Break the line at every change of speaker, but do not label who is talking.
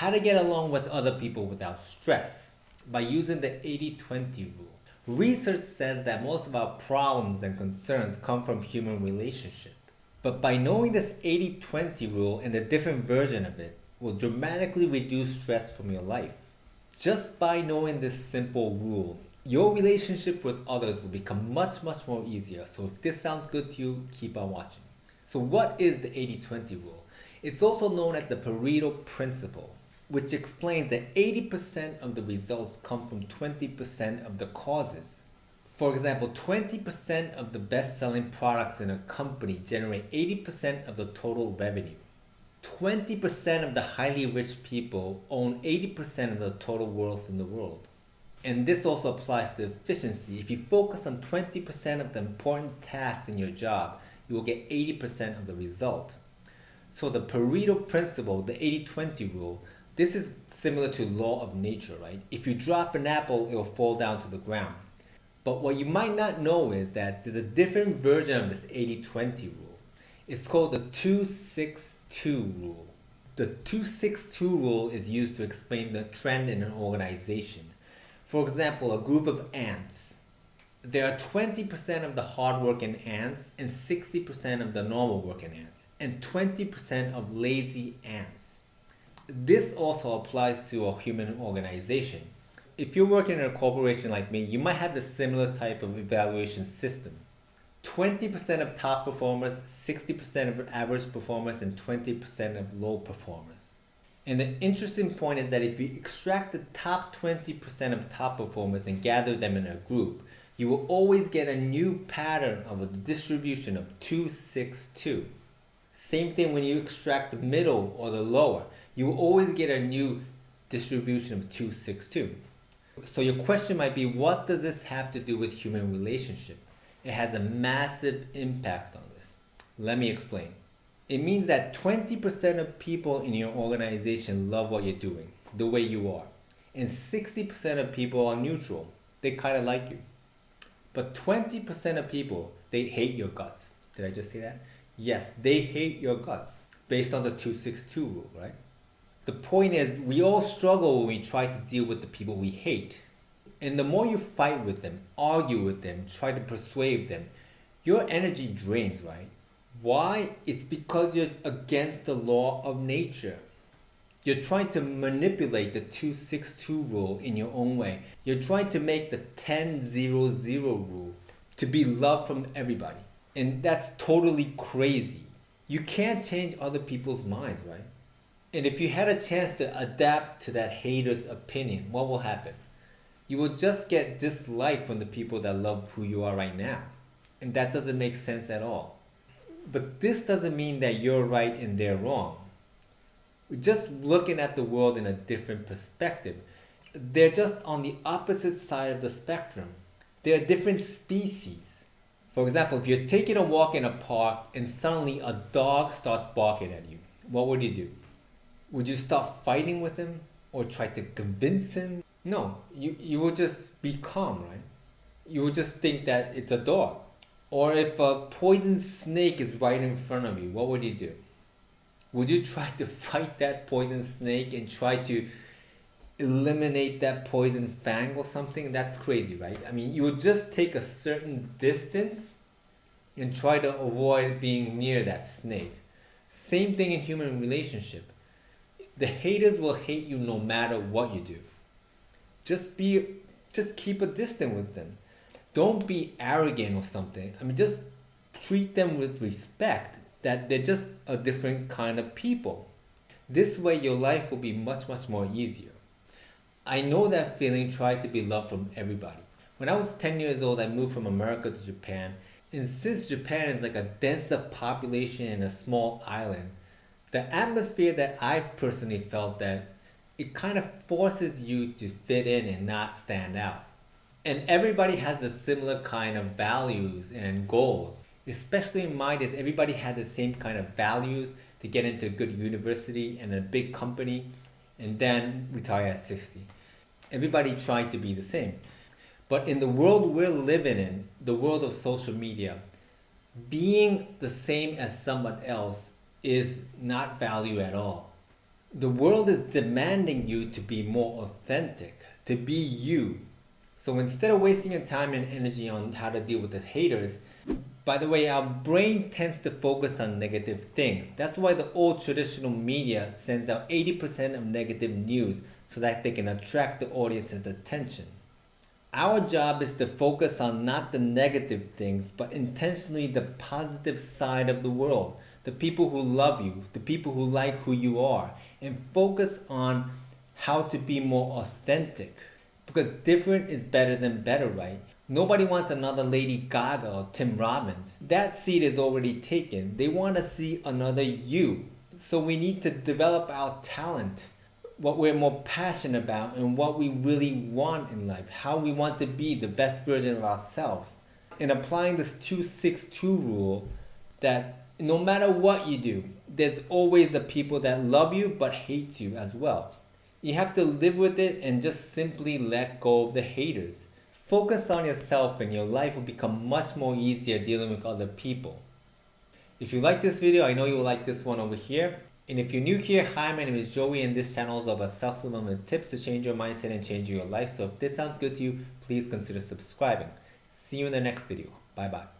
How to get along with other people without stress by using the 80-20 rule. Research says that most of our problems and concerns come from human relationship. But by knowing this 80-20 rule and the different version of it will dramatically reduce stress from your life. Just by knowing this simple rule, your relationship with others will become much much more easier. So if this sounds good to you, keep on watching. So what is the 80-20 rule? It's also known as the Pareto principle, which explains that 80% of the results come from 20% of the causes. For example, 20% of the best-selling products in a company generate 80% of the total revenue. 20% of the highly rich people own 80% of the total wealth in the world. And this also applies to efficiency. If you focus on 20% of the important tasks in your job, you will get 80% of the result. So the Pareto principle, the 80-20 rule, this is similar to law of nature, right? If you drop an apple, it will fall down to the ground. But what you might not know is that there's a different version of this 80-20 rule. It's called the 262 rule. The 262 rule is used to explain the trend in an organization. For example, a group of ants. There are 20% of the hardworking ants and 60% of the normal working ants and 20% of lazy ants. This also applies to a human organization. If you're working in a corporation like me, you might have the similar type of evaluation system. 20% of top performers, 60% of average performers, and 20% of low performers. And the interesting point is that if you extract the top 20% of top performers and gather them in a group, you will always get a new pattern of a distribution of 262. Same thing when you extract the middle or the lower, you will always get a new distribution of 262. So your question might be, what does this have to do with human relationship? It has a massive impact on this. Let me explain. It means that 20% of people in your organization love what you're doing, the way you are. And 60% of people are neutral. They kind of like you. But 20% of people, they hate your guts. Did I just say that? Yes, they hate your guts based on the 262 rule, right? The point is, we all struggle when we try to deal with the people we hate. And the more you fight with them, argue with them, try to persuade them, your energy drains, right? Why? It's because you're against the law of nature. You're trying to manipulate the 262 rule in your own way. You're trying to make the 10-0-0 rule to be loved from everybody. And that's totally crazy. You can't change other people's minds, right? And if you had a chance to adapt to that hater's opinion, what will happen? You will just get dislike from the people that love who you are right now. And that doesn't make sense at all. But this doesn't mean that you're right and they're wrong. We're just looking at the world in a different perspective. They're just on the opposite side of the spectrum. They're different species. For example, if you're taking a walk in a park and suddenly a dog starts barking at you, what would you do? Would you stop fighting with him or try to convince him? No, you, you will just be calm, right? You will just think that it's a dog. Or if a poison snake is right in front of you, what would you do? Would you try to fight that poison snake and try to eliminate that poison fang or something? That's crazy, right? I mean, you would just take a certain distance and try to avoid being near that snake. Same thing in human relationship. The haters will hate you no matter what you do. Just be, just keep a distance with them. Don't be arrogant or something. I mean, just treat them with respect that they're just a different kind of people. This way your life will be much, much more easier. I know that feeling, try to be loved from everybody. When I was 10 years old, I moved from America to Japan. And since Japan is like a denser population in a small island, the atmosphere that I've personally felt that it kind of forces you to fit in and not stand out. And everybody has the similar kind of values and goals. Especially in my days, everybody had the same kind of values to get into a good university and a big company and then retire at 60. Everybody tried to be the same. But in the world we're living in, the world of social media, being the same as someone else is not value at all. The world is demanding you to be more authentic, to be you. So instead of wasting your time and energy on how to deal with the haters, by the way, our brain tends to focus on negative things. That's why the old traditional media sends out 80% of negative news so that they can attract the audience's attention. Our job is to focus on not the negative things, but intentionally the positive side of the world. The people who love you, the people who like who you are, and focus on how to be more authentic. Because different is better than better, right? Nobody wants another Lady Gaga or Tim Robbins. That seat is already taken. They want to see another you. So we need to develop our talent, what we're more passionate about, and what we really want in life, how we want to be the best version of ourselves. In applying this 262 rule, that no matter what you do, there's always the people that love you but hate you as well. You have to live with it and just simply let go of the haters. Focus on yourself and your life will become much more easier dealing with other people. If you like this video, I know you will like this one over here. And if you're new here, hi, my name is Joey and this channel is about self-development tips to change your mindset and change your life. So if this sounds good to you, please consider subscribing. See you in the next video. Bye bye.